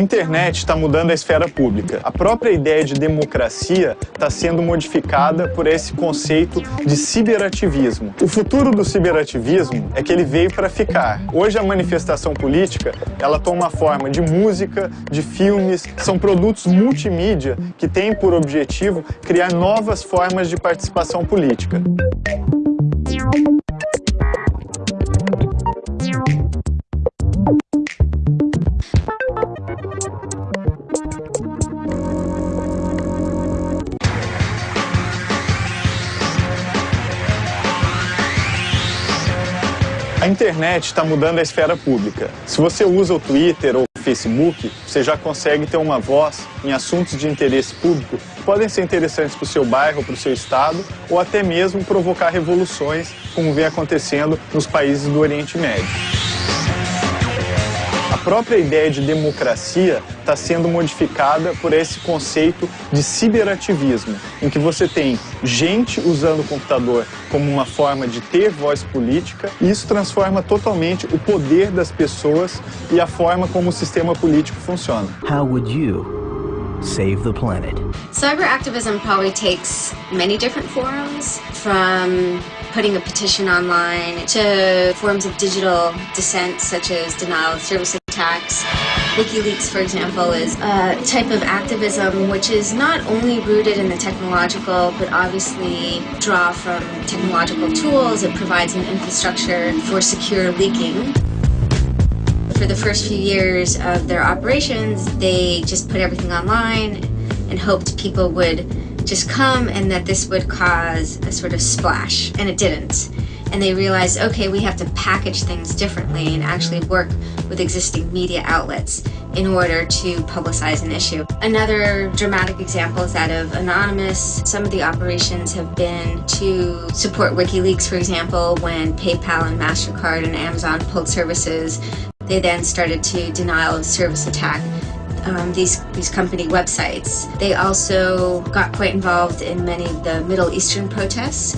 internet está mudando a esfera pública. A própria ideia de democracia está sendo modificada por esse conceito de ciberativismo. O futuro do ciberativismo é que ele veio para ficar. Hoje a manifestação política, ela toma a forma de música, de filmes, são produtos multimídia que têm por objetivo criar novas formas de participação política. Internet está mudando a esfera pública. Se você usa o Twitter ou o Facebook, você já consegue ter uma voz em assuntos de interesse público que podem ser interessantes para o seu bairro, para o seu estado, ou até mesmo provocar revoluções, como vem acontecendo nos países do Oriente Médio própria ideia de democracia está sendo modificada por esse conceito de ciberativismo, em que você tem gente usando o computador como uma forma de ter voz política, e isso transforma totalmente o poder das pessoas e a forma como o sistema político funciona. How would you save the planet? Cyber activism probably takes many different forms, from putting a petition online to forms of digital dissent such as denial of service attacks. WikiLeaks, for example, is a type of activism which is not only rooted in the technological, but obviously draw from technological tools. It provides an infrastructure for secure leaking. For the first few years of their operations, they just put everything online and hoped people would just come and that this would cause a sort of splash, and it didn't and they realized, okay, we have to package things differently and actually work with existing media outlets in order to publicize an issue. Another dramatic example is that of Anonymous. Some of the operations have been to support WikiLeaks, for example, when PayPal and MasterCard and Amazon pulled services, they then started to denial of service attack um, these, these company websites. They also got quite involved in many of the Middle Eastern protests.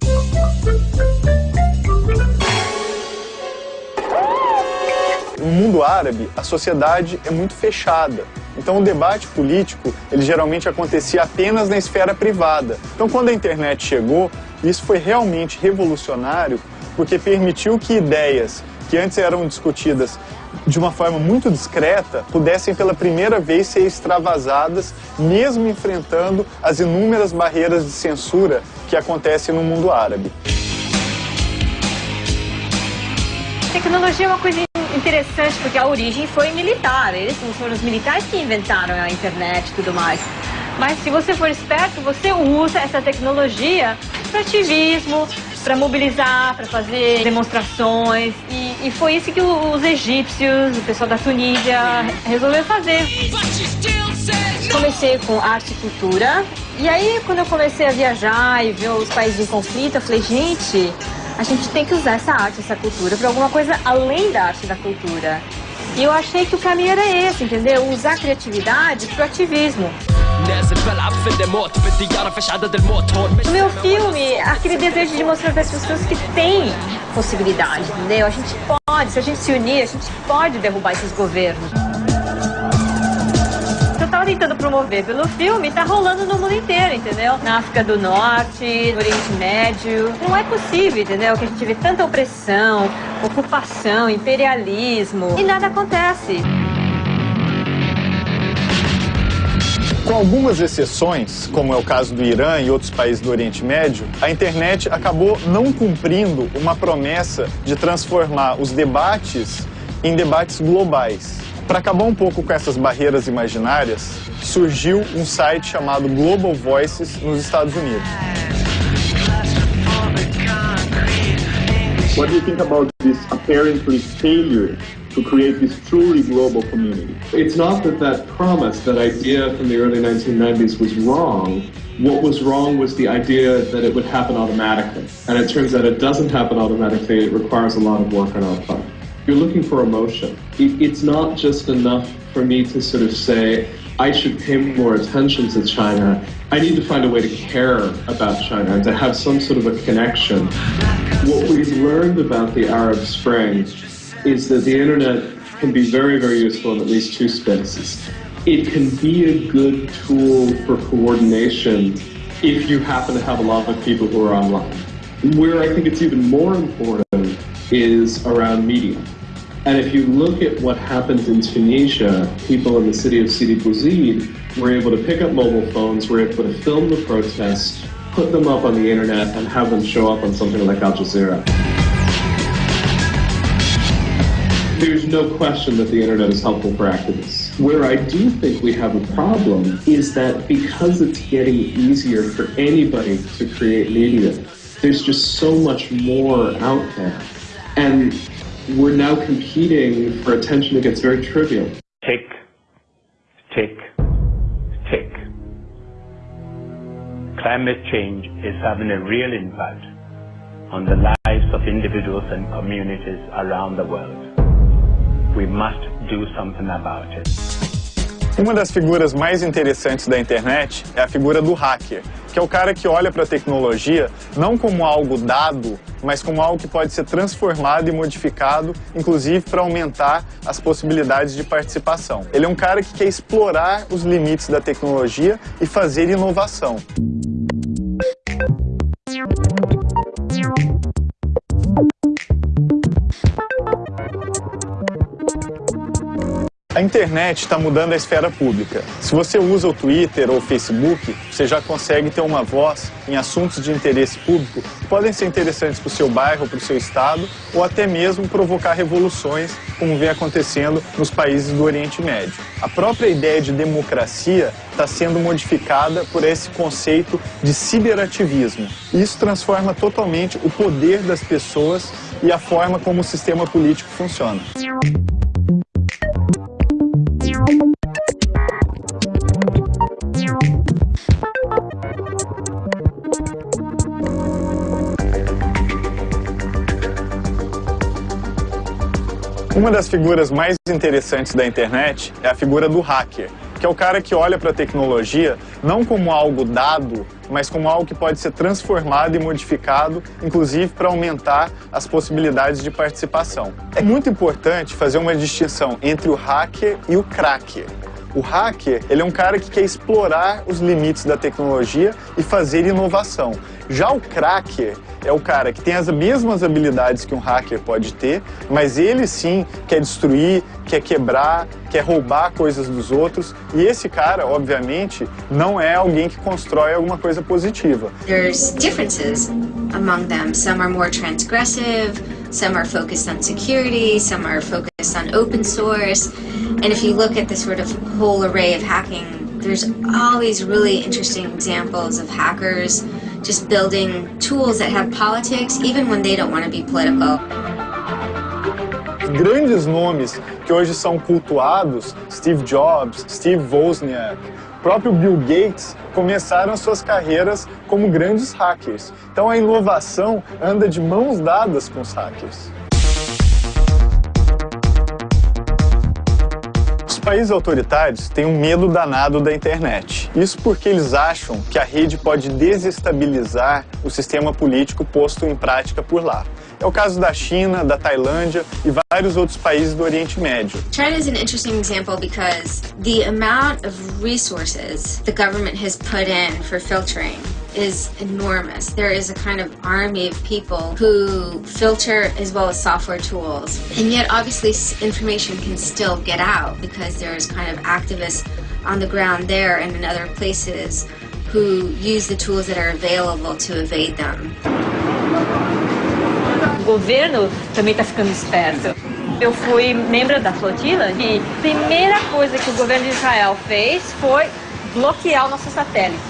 Mundo árabe, a sociedade é muito fechada. Então o debate político, ele geralmente acontecia apenas na esfera privada. Então quando a internet chegou, isso foi realmente revolucionário, porque permitiu que ideias que antes eram discutidas de uma forma muito discreta, pudessem pela primeira vez ser extravasadas, mesmo enfrentando as inúmeras barreiras de censura que acontecem no mundo árabe. Tecnologia é uma coisa interessante porque a origem foi militar. Eles foram os militares que inventaram a internet e tudo mais. Mas se você for esperto, você usa essa tecnologia para ativismo, para mobilizar, para fazer demonstrações. E, e, foi isso que os egípcios, o pessoal da Tunísia, resolveu fazer. Comecei com arte e cultura. E aí, quando eu comecei a viajar e ver os países em conflito, eu falei, gente, a gente tem que usar essa arte, essa cultura para alguma coisa além da arte da cultura. E eu achei que o caminho era esse, entendeu? Usar a criatividade para o ativismo. No meu filme, aquele desejo de mostrar para as pessoas que tem possibilidade, entendeu? A gente pode, se a gente se unir, a gente pode derrubar esses governos tentando promover pelo filme tá rolando no mundo inteiro, entendeu? Na África do Norte, no Oriente Médio. Não é possível, entendeu? Que a gente vê tanta opressão, ocupação, imperialismo e nada acontece. Com algumas exceções, como é o caso do Irã e outros países do Oriente Médio, a internet acabou não cumprindo uma promessa de transformar os debates em debates globais. Para acabar um pouco com essas barreiras imaginárias, surgiu um site chamado Global Voices nos Estados Unidos. What do you think about this apparently failure to create this truly global community? It's not that that promise, that idea from the early 1990s was wrong. What was wrong was the idea that it would happen automatically. And it turns out it doesn't happen automatically. It requires a lot of work on our part. You're looking for emotion. It's not just enough for me to sort of say, I should pay more attention to China. I need to find a way to care about China and to have some sort of a connection. What we've learned about the Arab Spring is that the internet can be very, very useful in at least two spaces. It can be a good tool for coordination if you happen to have a lot of people who are online. Where I think it's even more important is around media. And if you look at what happened in Tunisia, people in the city of Sidi Bouzid were able to pick up mobile phones, were able to film the protests, put them up on the internet, and have them show up on something like Al Jazeera. There's no question that the internet is helpful for activists. Where I do think we have a problem is that because it's getting easier for anybody to create media, there's just so much more out there. And we're now competing for attention that gets very trivial. Tick, tick, tick. Climate change is having a real impact on the lives of individuals and communities around the world. We must do something about it. Uma das figuras mais interessantes da internet é a figura do hacker, que é o cara que olha para a tecnologia não como algo dado, mas como algo que pode ser transformado e modificado, inclusive para aumentar as possibilidades de participação. Ele é um cara que quer explorar os limites da tecnologia e fazer inovação. A internet está mudando a esfera pública. Se você usa o Twitter ou o Facebook, você já consegue ter uma voz em assuntos de interesse público que podem ser interessantes para o seu bairro, para o seu estado, ou até mesmo provocar revoluções, como vem acontecendo nos países do Oriente Médio. A própria ideia de democracia está sendo modificada por esse conceito de ciberativismo. Isso transforma totalmente o poder das pessoas e a forma como o sistema político funciona. Uma das figuras mais interessantes da internet é a figura do hacker, que é o cara que olha para a tecnologia não como algo dado, mas como algo que pode ser transformado e modificado, inclusive para aumentar as possibilidades de participação. É muito importante fazer uma distinção entre o hacker e o cracker. O hacker, ele é um cara que quer explorar os limites da tecnologia e fazer inovação. Já o cracker é o cara que tem as mesmas habilidades que um hacker pode ter, mas ele sim quer destruir, quer quebrar, quer roubar coisas dos outros. E esse cara, obviamente, não é alguém que constrói alguma coisa positiva. There's differences among them. Some are more transgressive, some are focused on security, some are focused on open source. And if you look at the sort of whole array of hacking, there's all these really interesting examples of hackers just building tools that have politics even when they don't want to be political. Grandes nomes que hoje são cultuados, Steve Jobs, Steve Wozniak, próprio Bill Gates, começaram suas carreiras como grandes hackers. Então a inovação anda de mãos dadas com os hackers. Países autoritários têm um medo danado da internet. Isso porque eles acham que a rede pode desestabilizar o sistema político posto em prática por lá. É o caso da China, da Tailândia e vários outros países do Oriente Médio. China is an interesting example because the amount of resources the government has put in for filtering is enormous. There is a kind of army of people who filter as well as software tools. And yet, obviously, information can still get out because there's kind of activists on the ground there and in other places who use the tools that are available to evade them. O governo também está ficando esperto. Eu fui membro da flotila e a primeira coisa que o governo de Israel fez foi bloquear o nosso satélite.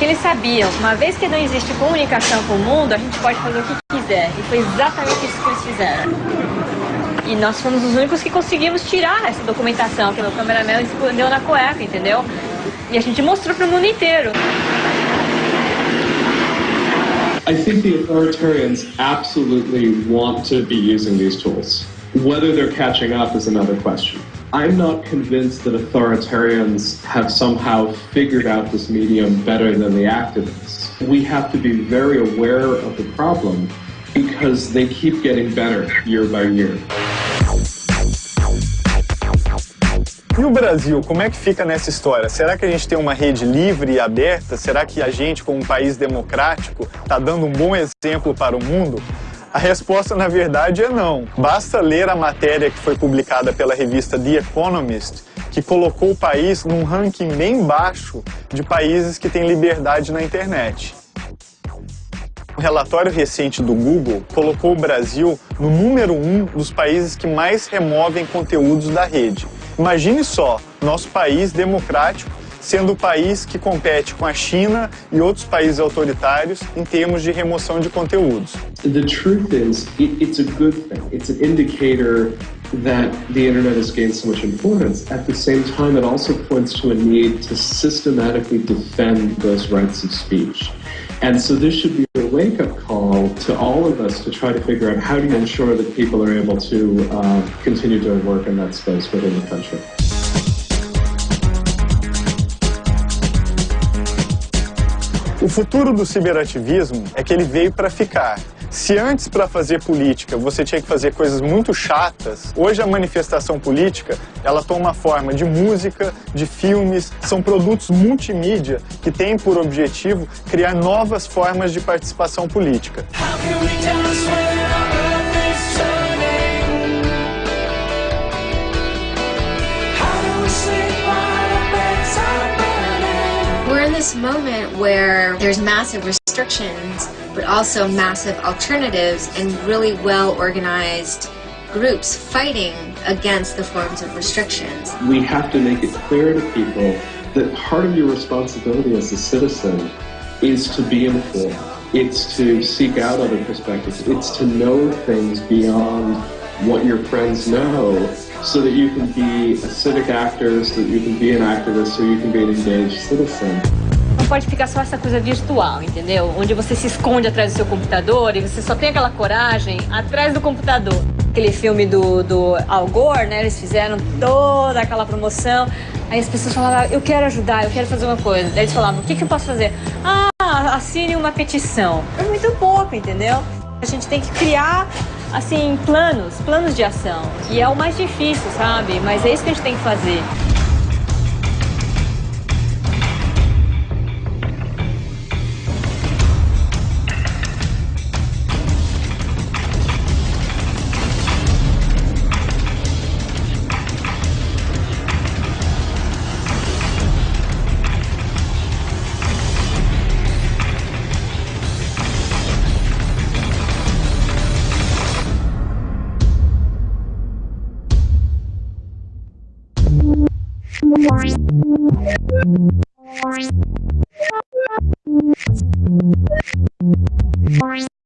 Eles sabiam, uma vez que não existe comunicação com o mundo, a gente pode fazer o que quiser. E foi exatamente isso que eles fizeram. E nós fomos os únicos que conseguimos tirar essa documentação, que meu cameraman escondeu na cueca, entendeu? E a gente mostrou para o mundo inteiro. I think the authoritarians absolutely want to be using these tools. Whether they're catching up is another question. I'm not convinced that authoritarians have somehow figured out this medium better than the activists. We have to be very aware of the problem because they keep getting better year by year. E o Brasil, como é que fica nessa história? Será que a gente tem uma rede livre e aberta? Será que a gente, como um país democrático, está dando um bom exemplo para o mundo? A resposta, na verdade, é não. Basta ler a matéria que foi publicada pela revista The Economist, que colocou o país num ranking bem baixo de países que têm liberdade na internet. Um relatório recente do Google colocou o Brasil no número um dos países que mais removem conteúdos da rede. Imagine só, nosso país democrático sendo o país que compete com a China e outros países autoritários em termos de remoção de conteúdos. The truth is, it, it's a good thing. It's an indicator that the internet has gained so much importance. At the same time, it also points to a need to systematically defend those rights of speech. And so this should be a wake-up call to all of us to try to figure out how do you ensure that people are able to uh, continue doing work in that space within the country. O futuro do ciberativismo é que ele veio para ficar. Se antes para fazer política você tinha que fazer coisas muito chatas, hoje a manifestação política ela toma forma de música, de filmes, são produtos multimídia que têm por objetivo criar novas formas de participação política. This moment where there's massive restrictions, but also massive alternatives and really well organized groups fighting against the forms of restrictions. We have to make it clear to people that part of your responsibility as a citizen is to be informed. It's to seek out other perspectives. It's to know things beyond what your friends know so that you can be a civic actor, so that you can be an activist, so you can be an engaged citizen. Pode ficar só essa coisa virtual, entendeu? Onde você se esconde atrás do seu computador e você só tem aquela coragem atrás do computador. Aquele filme do, do Al Gore, né? Eles fizeram toda aquela promoção. Aí as pessoas falavam, eu quero ajudar, eu quero fazer uma coisa. Daí eles falavam, o que, que eu posso fazer? Ah, assine uma petição. É muito pouco, entendeu? A gente tem que criar, assim, planos, planos de ação. E é o mais difícil, sabe? Mas é isso que a gente tem que fazer.